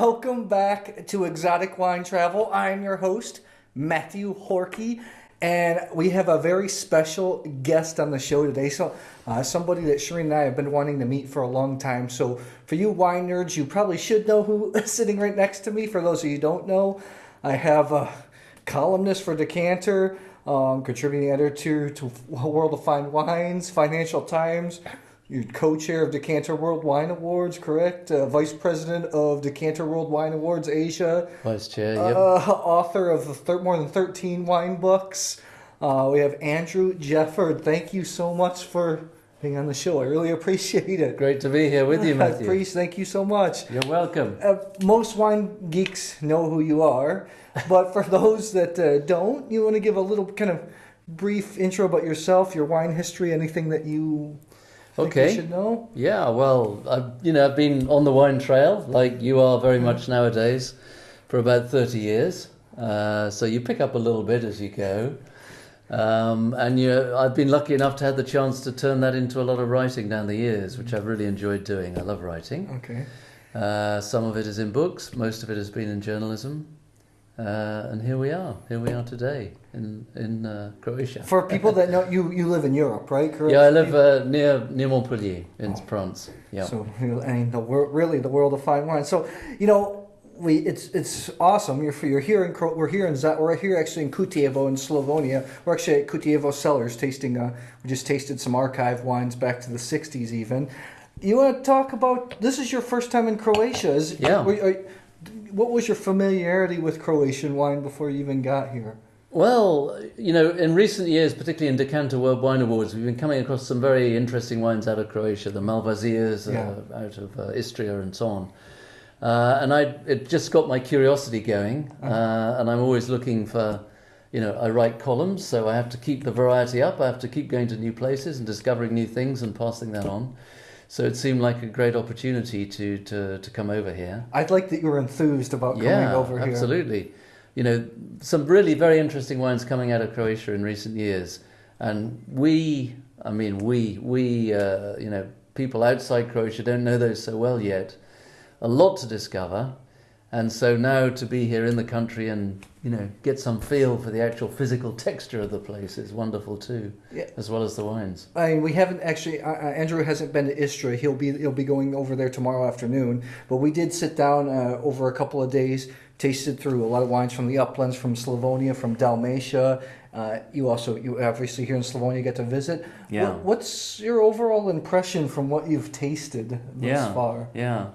welcome back to Exotic Wine Travel. I'm your host, Matthew Horkey, and we have a very special guest on the show today. So, uh, somebody that Shireen and I have been wanting to meet for a long time. So, for you wine nerds, you probably should know who is sitting right next to me. For those of you don't know, I have a columnist for Decanter, um, contributing editor to World of Fine Wines, Financial Times. You're co-chair of Decanter World Wine Awards, correct? Uh, Vice president of Decanter World Wine Awards Asia. Vice chair, Uh, yep. author of the thir- more than 13 wine books. Uh, we have Andrew Jefford. Thank you so much for being on the show. I really appreciate it. Great to be here with you, Uh, Matthew. Priest, thank you so much. You're welcome. Uh, most wine geeks know who you are, but for those that uh, don't, you want to give a little kind of brief intro about yourself, your wine history, anything that you Okay. should know? Yeah, well, I've, you know, I've been on the wine trail like you are very much nowadays for about 30 years. Uh, so you pick up a little bit as you go. Um, and you, I've been lucky enough to have the chance to turn that into a lot of writing down the years, which I've really enjoyed doing. I love writing. Okay. Uh, some of it is in books, most of it has been in journalism. Uh, and here we are. Here we are today in, in uh, Croatia. For people that know you, you live in Europe, right? Correct? Yeah, I live uh, near near Montpellier in France. Yeah. So know, and the wor- really the world of fine wine. So you know, we it's it's awesome. You're you're here in Cro- we're here in Z- we're here actually in Kutjevo in Slavonia. We're actually at Kutjevo Cellars tasting. Uh, we just tasted some archive wines back to the '60s even. You want to talk about this? Is your first time in Croatia? Is Yeah. were- are- what was your familiarity with Croatian wine before you even got here? Well, you know, in recent years, particularly in Decanter World Wine Awards, we've been coming across some very interesting wines out of Croatia, the Malvazias Yeah. uh, out of uh, Istria and so on. Uh, and I, it just got my curiosity going, uh, and I'm always looking for, you know, I write columns, so I have to keep the variety up. I have to keep going to new places and discovering new things and passing that on. So it seemed like a great opportunity to, to, to come over here. I'd like that you were enthused about coming yeah, over here. absolutely. You know, some really very interesting wines coming out of Croatia in recent years, and we, I mean, we, we, uh, you know, people outside Croatia don't know those so well yet. A lot to discover, and so now to be here in the country and you know get some feel for the actual physical texture of the place is wonderful too, Yeah. as well as the wines. I mean, we haven't actually. Uh, uh, Andrew hasn't been to Istra. He'll be he'll be going over there tomorrow afternoon. But we did sit down uh, over a couple of days, tasted through a lot of wines from the uplands, from Slavonia, from Dalmatia. Uh, you also you obviously here in Slavonia get to visit. Yeah. What, what's your overall impression from what you've tasted thus yeah, far? Yeah.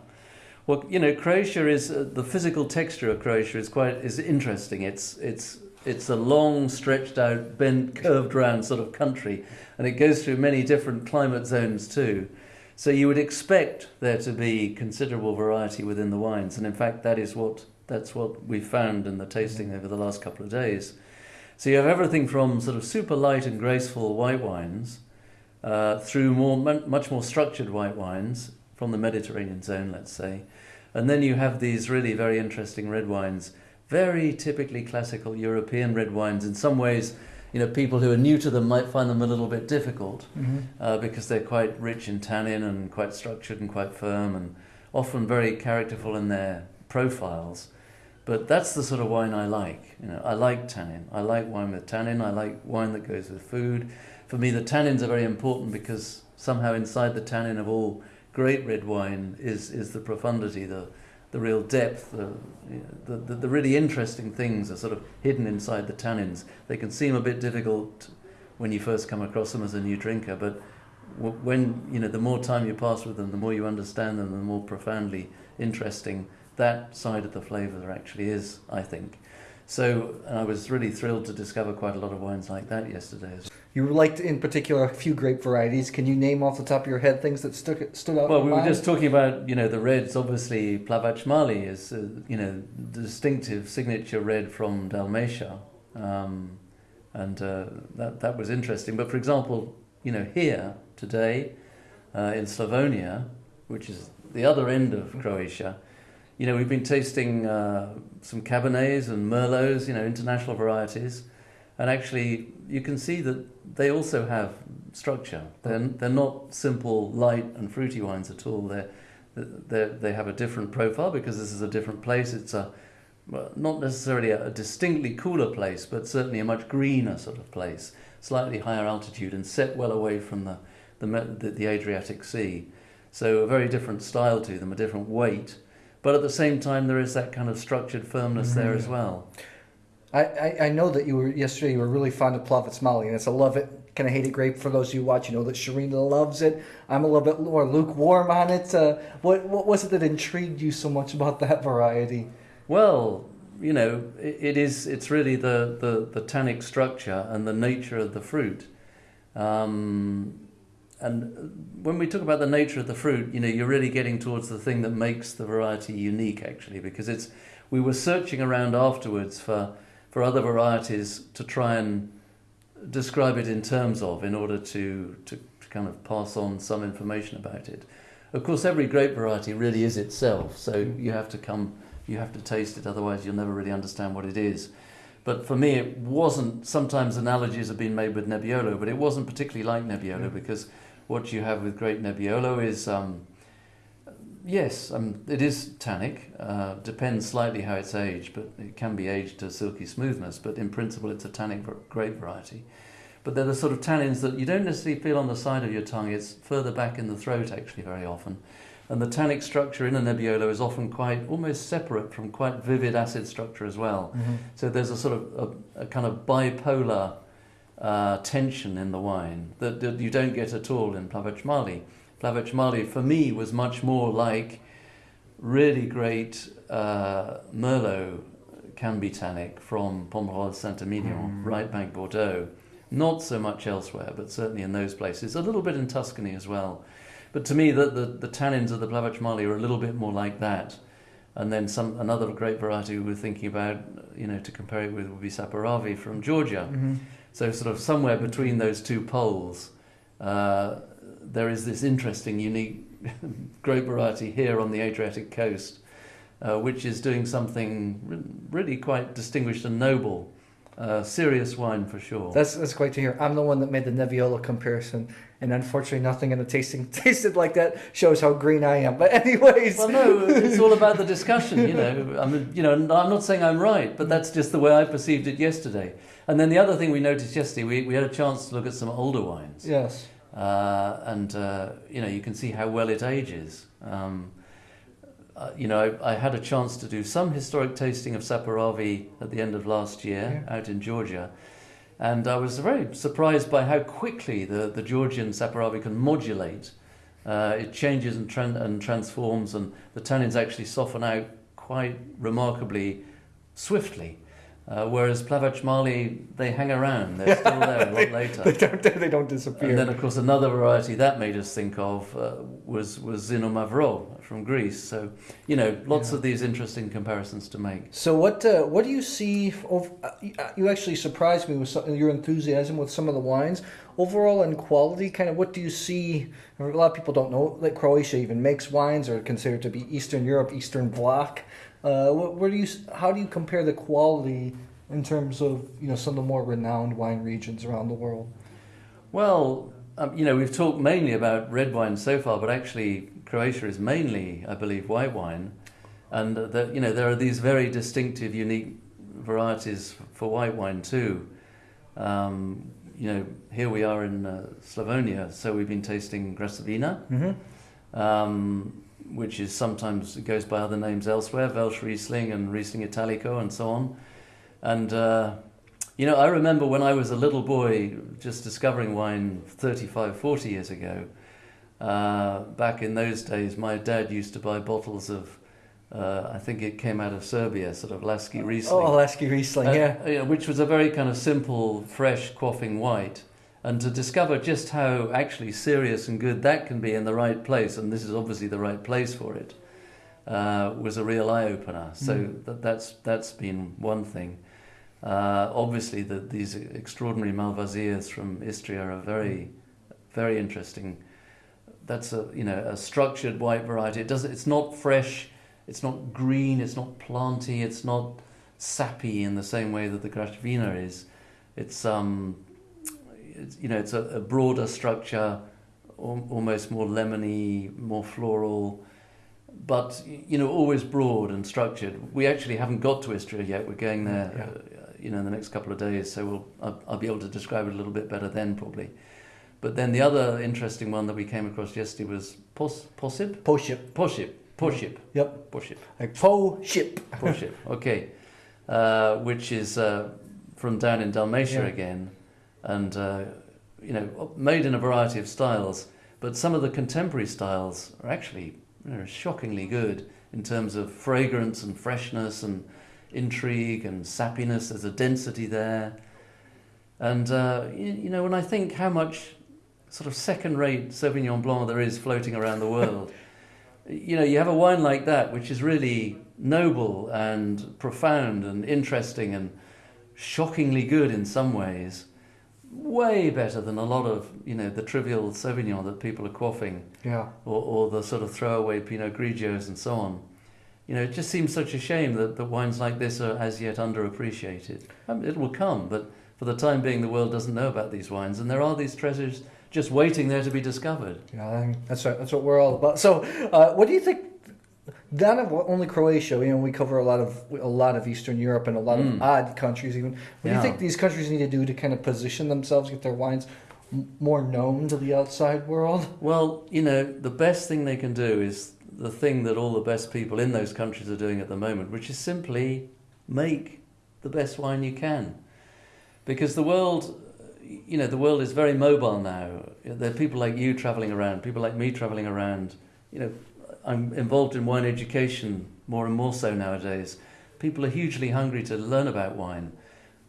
Well, you know, Croatia is uh, the physical texture of Croatia is quite is interesting. It's it's it's a long, stretched out, bent, curved round sort of country, and it goes through many different climate zones too. So you would expect there to be considerable variety within the wines, and in fact, that is what that's what we found in the tasting over the last couple of days. So you have everything from sort of super light and graceful white wines uh, through more much more structured white wines from the Mediterranean zone, let's say, and then you have these really very interesting red wines, very typically classical European red wines. In some ways, you know, people who are new to them might find them a little bit difficult Mhm. uh, because they're quite rich in tannin and quite structured and quite firm and often very characterful in their profiles. But that's the sort of wine I like. You know, I like tannin. I like wine with tannin. I like wine that goes with food. For me, the tannins are very important because somehow inside the tannin of all great red wine is is the profundity, the the real depth, the, the, the, the really interesting things are sort of hidden inside the tannins. They can seem a bit difficult when you first come across them as a new drinker, but when you know the more time you pass with them, the more you understand them, the more profoundly interesting that side of the flavour there actually is, I think. So, I was really thrilled to discover quite a lot of wines like that yesterday. You liked in particular a few grape varieties. Can you name off the top of your head things that stuck stood out? Well, we were mind? just talking about, you know, the reds. Obviously, Plavac Mali is, uh, you know, the distinctive signature red from Dalmatia, um, and uh, that that was interesting. But for example, you know, here today uh, in Slavonia, which is the other end of Croatia, you know, we've been tasting uh, some Cabernets and Merlots, you know, international varieties, and actually you can see that they also have structure. They're, they're not simple light and fruity wines at all. They're, they they have a different profile because this is a different place. It's a not necessarily a, a distinctly cooler place, but certainly a much greener sort of place, slightly higher altitude and set well away from the the, the, the Adriatic Sea. So a very different style to them, a different weight. But at the same time, there is that kind of structured firmness there mm-hmm. as well. I, I, know that you were yesterday. You were really fond of Plavac Mali, and it's a love it, kind of hate it grape. For those of you watch, you know that Sharina loves it. I'm a little bit more lukewarm on it. Uh, what what was it that intrigued you so much about that variety? Well, you know, it, it is. It's really the, the the tannic structure and the nature of the fruit. Um, and when we talk about the nature of the fruit, you know, you're really getting towards the thing that makes the variety unique, actually, because it's. We were searching around afterwards for for other varieties to try and describe it in terms of, in order to to, to kind of pass on some information about it. Of course, every grape variety really is itself, so you have to come, you have to taste it, otherwise you'll never really understand what it is. But for me, it wasn't. Sometimes analogies have been made with Nebbiolo, but it wasn't particularly like Nebbiolo mm. because what you have with Great Nebbiolo is, um, yes, um, it is tannic. Uh, depends slightly how it's aged, but it can be aged to silky smoothness. But in principle, it's a tannic grape variety. But they're the sort of tannins that you don't necessarily feel on the side of your tongue. It's further back in the throat, actually, very often. And the tannic structure in a Nebbiolo is often quite almost separate from quite vivid acid structure as well. Mm-hmm. So there's a sort of a, a kind of bipolar uh, tension in the wine that, that, you don't get at all in Plavac Mali, for me, was much more like really great uh, Merlot can be tannic from Pomerol Saint-Emilion, mm. right bank Bordeaux. Not so much elsewhere, but certainly in those places. A little bit in Tuscany as well. But to me, the, the, the tannins of the Plavac Mali are a little bit more like that. And then some another great variety we were thinking about, you know, to compare it with would be Saperavi from Georgia. Mm-hmm so, sort of somewhere between those two poles, uh, there is this interesting, unique grape variety here on the Adriatic coast, uh, which is doing something really quite distinguished and noble. Uh, serious wine for sure. That's that's great to hear. I'm the one that made the Nebbiolo comparison, and unfortunately, nothing in the tasting tasted like that. Shows how green I am. But anyways, well, no, it's all about the discussion. You know, I mean, you know, I'm not saying I'm right, but that's just the way I perceived it yesterday. And then the other thing we noticed yesterday, we, we had a chance to look at some older wines. Yes. Uh, and, uh, you know, you can see how well it ages. Um, uh, you know, I, I, had a chance to do some historic tasting of Saperavi at the end of last year yeah. out in Georgia. And I was very surprised by how quickly the, the Georgian Saperavi can modulate. Uh, it changes and, and transforms, and the tannins actually soften out quite remarkably swiftly. Uh, whereas Plavac Mali, they hang around. They're still there a lot later. they, don't, they don't disappear. And then, of course, another variety that made us think of uh, was, was Xinomavro from Greece. So, you know, lots yeah. of these interesting comparisons to make. So, what uh, what do you see? Of, uh, you actually surprised me with some, your enthusiasm with some of the wines. Overall, in quality, kind of what do you see? A lot of people don't know that Croatia even makes wines or considered to be Eastern Europe, Eastern Bloc. Uh, where do you how do you compare the quality in terms of you know some of the more renowned wine regions around the world? Well, um, you know we've talked mainly about red wine so far, but actually Croatia is mainly, I believe, white wine, and that you know there are these very distinctive, unique varieties for white wine too. Um, you know, here we are in uh, Slavonia, so we've been tasting Graševina. Mm-hmm. Um, which is sometimes it goes by other names elsewhere, Welschriesling and Riesling Italico and so on. And uh, you know, I remember when I was a little boy just discovering wine 35, 40 years ago. Uh, back in those days, my dad used to buy bottles of, uh, I think it came out of Serbia, sort of Lasky Riesling. Oh, Lasky Riesling, uh, yeah. Which was a very kind of simple, fresh, quaffing white and to discover just how actually serious and good that can be in the right place, and this is obviously the right place for it, uh, was a real eye opener. So mm. that, that's that's been one thing. Uh, obviously, the, these extraordinary Malvasias from Istria are very, very interesting. That's a you know a structured white variety. It does it's not fresh, it's not green, it's not planty, it's not sappy in the same way that the Graševina is. It's um it's, you know, it's a, a broader structure, al- almost more lemony, more floral. but you know, always broad and structured. We actually haven't got to Istria yet. We're going there, Yeah. uh, you know, in the next couple of days. So we'll I'll, I'll be able to describe it a little bit better then, probably. But then the other interesting one that we came across yesterday was Pos, Posib, Post ship. Poship, Poship, Yep. Poship, Like faux ship. Poship. Okay, uh, which is uh, from down in Dalmatia Yeah. again, and uh, you know, made in a variety of styles. But some of the contemporary styles are actually you know, shockingly good in terms of fragrance and freshness and intrigue and sappiness. There's a density there. And, uh, you, you know, when I think how much sort of second rate Sauvignon Blanc there is floating around the world, you know, you have a wine like that, which is really noble and profound and interesting and shockingly good in some ways. Way better than a lot of, you know, the trivial Sauvignon that people are quaffing Yeah. or, or the sort of throwaway Pinot Grigios and so on. You know, it just seems such a shame that, that wines like this are as yet underappreciated. I mean, it will come, but for the time being, the world doesn't know about these wines, and there are these treasures just waiting there to be discovered. Yeah, that's right. That's what we're all about. So, uh, what do you think? Not of only Croatia. You know, we cover a lot of a lot of Eastern Europe and a lot Mm. of odd countries. Even, what do you think these countries need to do to kind of position themselves, get their wines m- more known to the outside world? Well, you know, the best thing they can do is the thing that all the best people in those countries are doing at the moment, which is simply make the best wine you can. Because the world, you know, the world is very mobile now. There are people like you traveling around, people like me traveling around. You know, I'm involved in wine education more and more so nowadays. People are hugely hungry to learn about wine.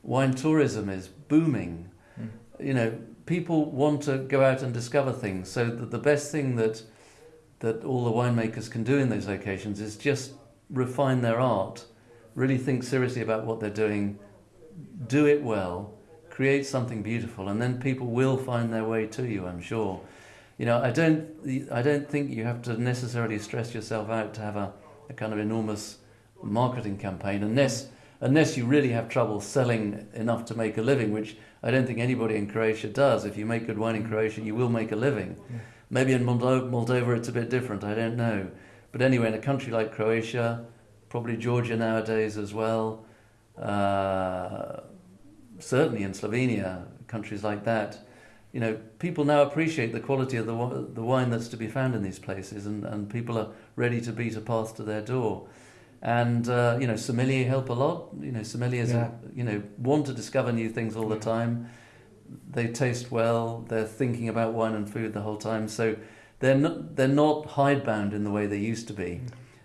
Wine tourism is booming. Hmm. You know, people want to go out and discover things. So the, the best thing that that all the winemakers can do in those locations is just refine their art, really think seriously about what they're doing, do it well, create something beautiful, and then people will find their way to you. I'm sure. You know, I don't, I don't think you have to necessarily stress yourself out to have a, a kind of enormous marketing campaign, unless unless you really have trouble selling enough to make a living, which I don't think anybody in Croatia does. If you make good wine in Croatia, you will make a living. Yeah. Maybe in Moldo- Moldova it's a bit different, I don't know. But anyway, in a country like Croatia, probably Georgia nowadays as well, uh, certainly in Slovenia, countries like that, you know, people now appreciate the quality of the, the wine that's to be found in these places, and, and people are ready to beat a path to their door. And, uh, you know, sommelier help a lot. You know, sommeliers, Yeah. you know, want to discover new things all the time. They taste well. They're thinking about wine and food the whole time. So they're not, they're not hidebound in the way they used to be.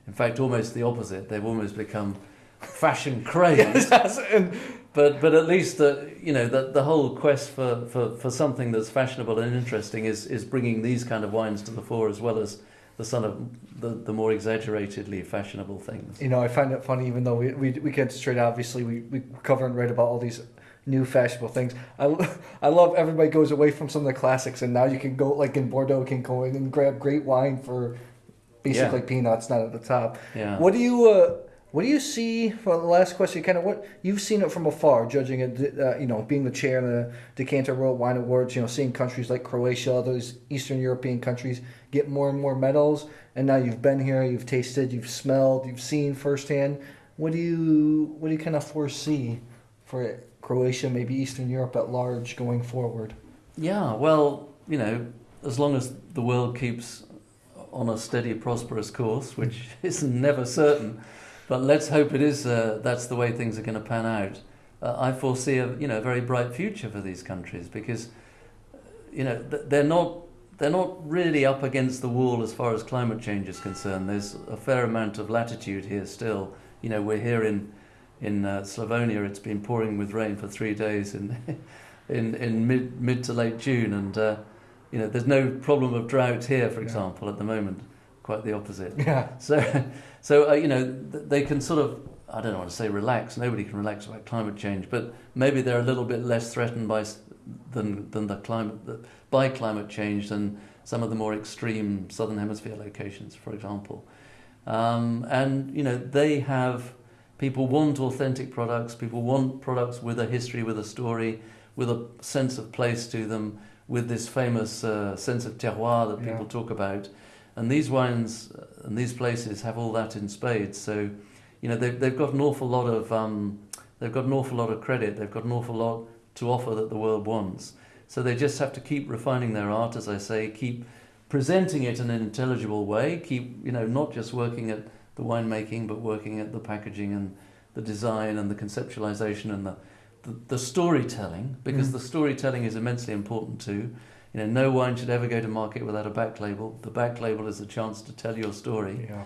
In fact, almost the opposite. They've almost become fashion crazed. Yes, and But but at least the you know the the whole quest for, for, for something that's fashionable and interesting is is bringing these kind of wines to the fore as well as the sort of the, the more exaggeratedly fashionable things. you know, I find it funny, even though we we, we get straight. Obviously, we we cover and write about all these new fashionable things. I, I love everybody goes away from some of the classics, and now you can go like in Bordeaux, can go in and grab great wine for basically peanuts, not at the top. Yeah. What do you uh, what do you see? For the last question, kind of what you've seen it from afar, judging it. Uh, you know, being the chair of the Decanter World Wine Awards. You know, seeing countries like Croatia, others Eastern European countries get more and more medals, and now you've been here, you've tasted, you've smelled, you've seen firsthand. What do you what do you kind of foresee for Croatia, maybe Eastern Europe at large, going forward? Yeah, well, you know, as long as the world keeps on a steady, prosperous course, which is never certain, but let's hope it is. Uh, that's the way things are going to pan out. Uh, I foresee a you know very bright future for these countries because you know th- they're not they're not really up against the wall as far as climate change is concerned. There's a fair amount of latitude here still. You know, we're here in in uh, Slavonia. It's been pouring with rain for three days in in in mid mid to late June, and uh, you know there's no problem of drought here, for Yeah. example, at the moment. Quite the opposite. Yeah, So, so uh, you know, they can sort of, I don't want to say relax. Nobody can relax about climate change, but maybe they're a little bit less threatened by than than the climate by climate change than some of the more extreme southern hemisphere locations, for example. Um, and you know, they have people want authentic products. People want products with a history, with a story, with a sense of place to them, with this famous uh, sense of terroir that people Yeah. talk about. And these wines uh, and these places have all that in spades. So, you know, they've, they've got an awful lot of um, they've got an awful lot of credit. They've got an awful lot to offer that the world wants. So they just have to keep refining their art, as I say, keep presenting it in an intelligible way, keep you know not just working at the winemaking, but working at the packaging and the design and the conceptualization and the the, the storytelling, because Mm. the storytelling is immensely important too. You know, no wine should ever go to market without a back label. The back label is a chance to tell your story Yeah.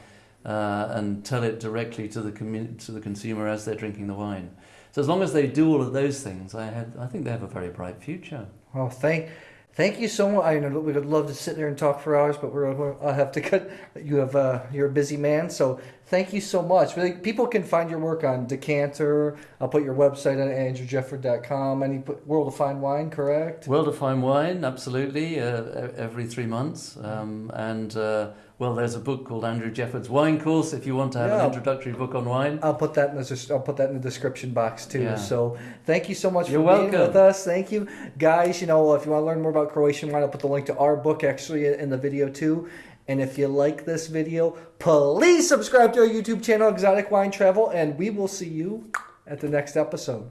uh, and tell it directly to the to the consumer as they're drinking the wine. So as long as they do all of those things, I had I think they have a very bright future. Well, thank, thank you so much. I know we would love to sit there and talk for hours, but we're, we're I'll have to cut. You have uh, you're a busy man, so thank you so much. Really, people can find your work on Decanter. I'll put your website on andrewjefford.com. Any World of Fine Wine, correct? World of Fine Wine, absolutely, uh, every three months. Um, and uh, well, there's a book called Andrew Jefford's Wine Course. If you want to have Yeah. an introductory book on wine, I'll put that in the I'll put that in the description box too. Yeah. So thank you so much You're for being with us. Thank you, guys. You know, if you want to learn more about Croatian wine, I'll put the link to our book actually in the video too. And if you like this video, please subscribe to our YouTube channel, Exotic Wine Travel, and we will see you at the next episode.